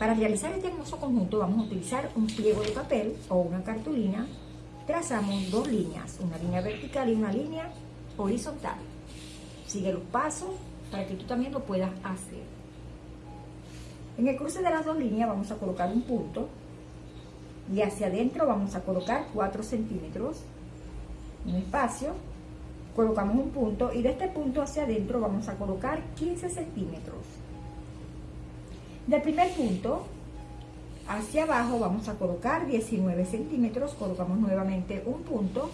Para realizar este hermoso conjunto vamos a utilizar un pliego de papel o una cartulina. Trazamos dos líneas, una línea vertical y una línea horizontal. Sigue los pasos para que tú también lo puedas hacer. En el cruce de las dos líneas vamos a colocar un punto y hacia adentro vamos a colocar 4 centímetros, un espacio, colocamos un punto y de este punto hacia adentro vamos a colocar 15 centímetros. Del primer punto hacia abajo vamos a colocar 19 centímetros, colocamos nuevamente un punto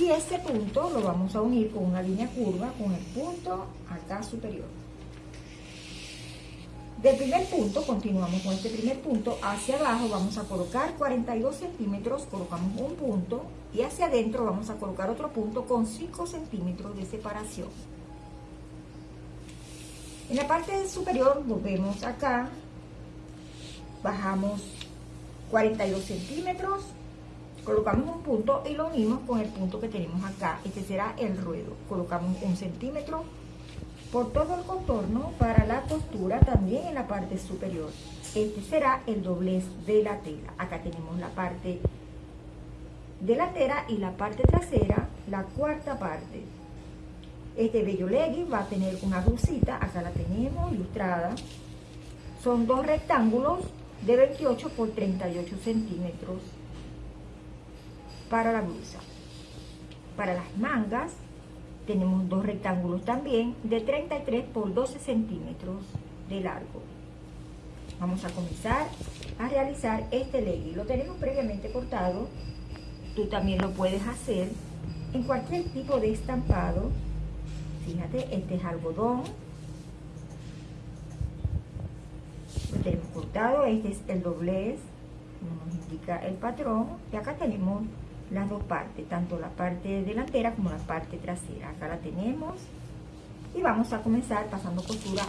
y este punto lo vamos a unir con una línea curva con el punto acá superior. Del primer punto, continuamos con este primer punto, hacia abajo vamos a colocar 42 centímetros, colocamos un punto y hacia adentro vamos a colocar otro punto con 5 centímetros de separación. En la parte superior volvemos acá, bajamos 42 centímetros, colocamos un punto y lo unimos con el punto que tenemos acá. Este será el ruedo. Colocamos un centímetro por todo el contorno para la costura también en la parte superior. Este será el doblez de la tela. Acá tenemos la parte delantera y la parte trasera, la cuarta parte. Este bello legging va a tener una blusita, acá la tenemos ilustrada. Son dos rectángulos de 28 por 38 centímetros para la blusa. Para las mangas tenemos dos rectángulos también de 33 por 12 centímetros de largo. Vamos a comenzar a realizar este legging. Lo tenemos previamente cortado. Tú también lo puedes hacer en cualquier tipo de estampado Fíjate, este es algodón. Lo tenemos cortado, este es el doblez, como nos indica el patrón. Y acá tenemos las dos partes, tanto la parte delantera como la parte trasera. Acá la tenemos. Y vamos a comenzar pasando costura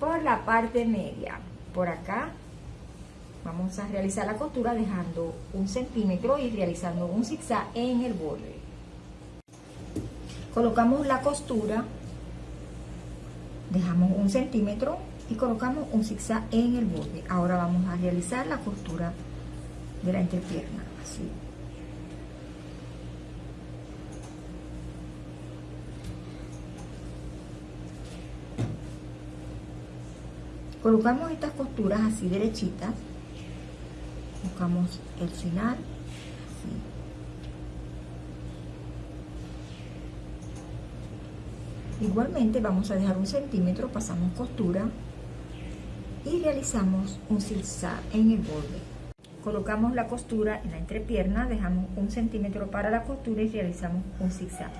por la parte media. Por acá Vamos a realizar la costura dejando un centímetro y realizando un zigzag en el borde. Colocamos la costura, dejamos un centímetro y colocamos un zigzag en el borde. Ahora vamos a realizar la costura de la entrepierna, así. Colocamos estas costuras así derechitas buscamos el final. Igualmente vamos a dejar un centímetro pasamos costura y realizamos un zigzag en el borde. Colocamos la costura en la entrepierna dejamos un centímetro para la costura y realizamos un zigzag.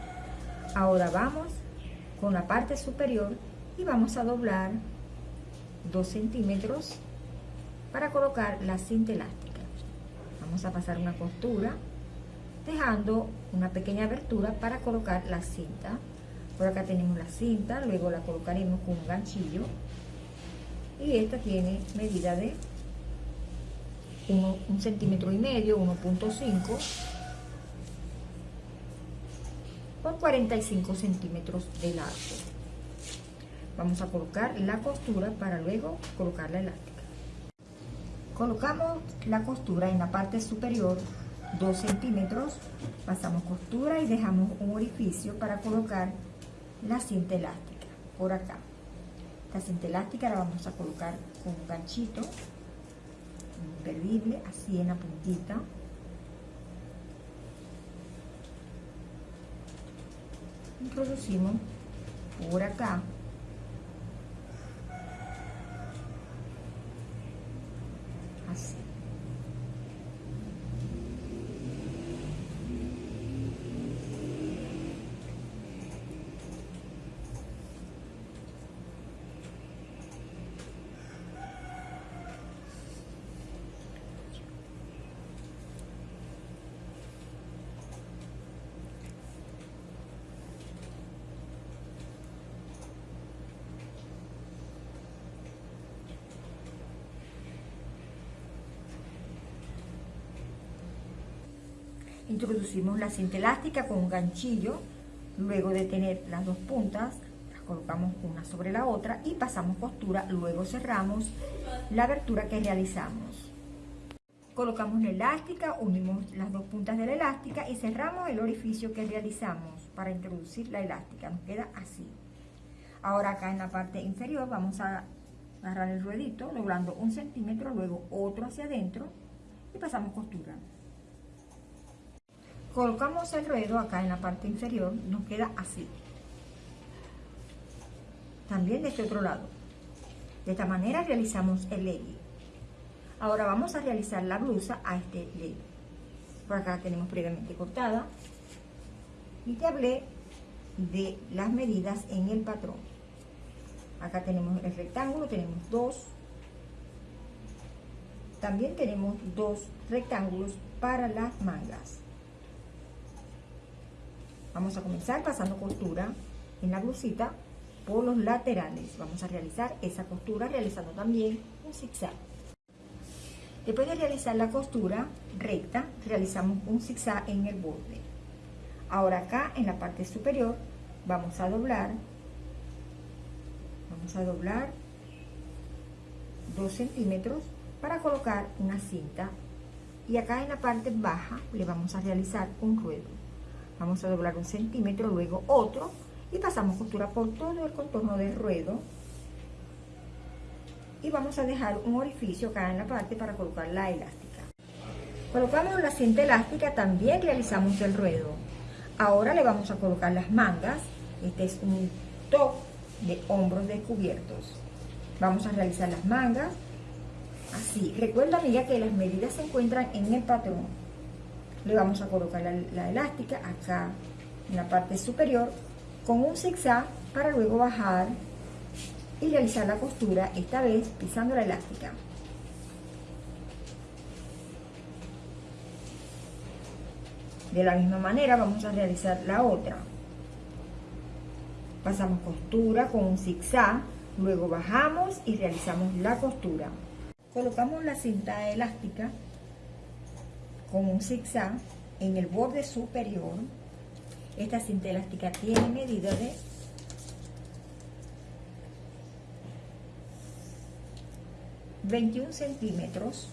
Ahora vamos con la parte superior y vamos a doblar 2 centímetros para colocar la cinta elástica vamos a pasar una costura dejando una pequeña abertura para colocar la cinta. Por acá tenemos la cinta luego la colocaremos con un ganchillo. Y esta tiene medida de un centímetro y medio 1.5 por 45 centímetros de largo. Vamos a colocar la costura para luego colocar la elástica Colocamos la costura en la parte superior 2 centímetros, pasamos costura y dejamos un orificio para colocar la cinta elástica por acá. La cinta elástica la vamos a colocar con un ganchito imperdible, así en la puntita. Introducimos por acá Introducimos la cinta elástica con un ganchillo, luego de tener las dos puntas, las colocamos una sobre la otra y pasamos costura, luego cerramos la abertura que realizamos. Colocamos la elástica, unimos las dos puntas de la elástica y cerramos el orificio que realizamos para introducir la elástica. Nos queda así. Ahora acá en la parte inferior vamos a agarrar el ruedito, doblando un centímetro, luego otro hacia adentro y pasamos costura. Colocamos el ruedo acá en la parte inferior, nos queda así. También de este otro lado. De esta manera realizamos el legging. Ahora vamos a realizar la blusa a este legging. Por acá tenemos previamente cortada. Y te hablé de las medidas en el patrón. Acá tenemos el rectángulo, tenemos dos. También tenemos dos rectángulos para las mangas. Vamos a comenzar pasando costura en la blusita por los laterales. Vamos a realizar esa costura realizando también un zigzag. Después de realizar la costura recta, realizamos un zigzag en el borde. Ahora acá en la parte superior vamos a doblar vamos a doblar 2 centímetros para colocar una cinta y acá en la parte baja le vamos a realizar un ruedo vamos a doblar un centímetro luego otro y pasamos costura por todo el contorno del ruedo y vamos a dejar un orificio acá en la parte para colocar la elástica colocamos la cinta elástica también realizamos el ruedo ahora le vamos a colocar las mangas este es un top de hombros descubiertos. Vamos a realizar las mangas. Así. Recuerda, amiga, que las medidas se encuentran en el patrón. Le vamos a colocar la, elástica acá en la parte superior con un zigzag para luego bajar y realizar la costura, esta vez pisando la elástica. De la misma manera vamos a realizar la otra pasamos costura con un zigzag, luego bajamos y realizamos la costura. Colocamos la cinta elástica con un zigzag en el borde superior. Esta cinta elástica tiene medida de 21 centímetros,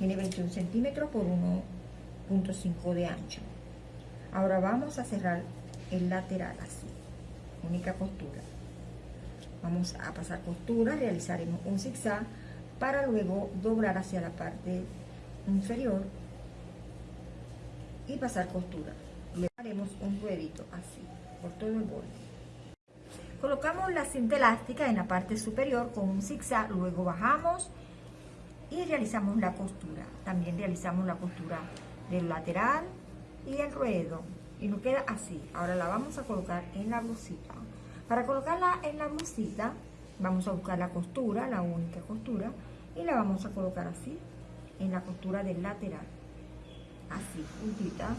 tiene 21 centímetros por 1.5 de ancho. Ahora vamos a cerrar el lateral así. Única costura. Vamos a pasar costura. Realizaremos un zigzag para luego doblar hacia la parte inferior y pasar costura le haremos un ruedito así por todo el borde colocamos la cinta elástica en la parte superior con un zigzag luego bajamos y realizamos la costura también realizamos la costura del lateral y el ruedo y nos queda así. Ahora la vamos a colocar en la blusita. Para colocarla en la blusita, vamos a buscar la costura, la única costura, y la vamos a colocar así, en la costura del lateral. Así, puntitas.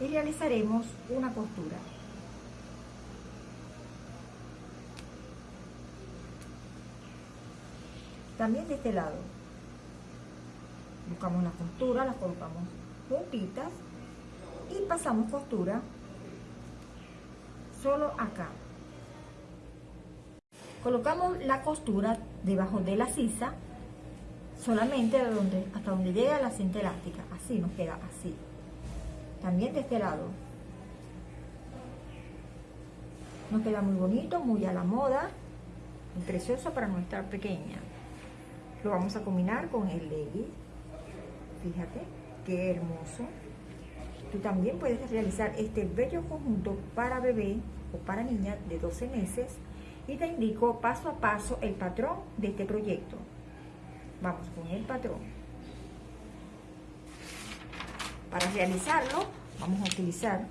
Y realizaremos una costura. También de este lado. Buscamos la costura, la colocamos juntitas y pasamos costura solo acá. Colocamos la costura debajo de la sisa, solamente donde, hasta donde llega la cinta elástica, así nos queda así. También de este lado. Nos queda muy bonito, muy a la moda, muy precioso para nuestra pequeña. Lo vamos a combinar con el legging. Fíjate, qué hermoso. Tú también puedes realizar este bello conjunto para bebé o para niña de 12 meses y te indico paso a paso el patrón de este proyecto. Vamos con el patrón. Para realizarlo vamos a utilizar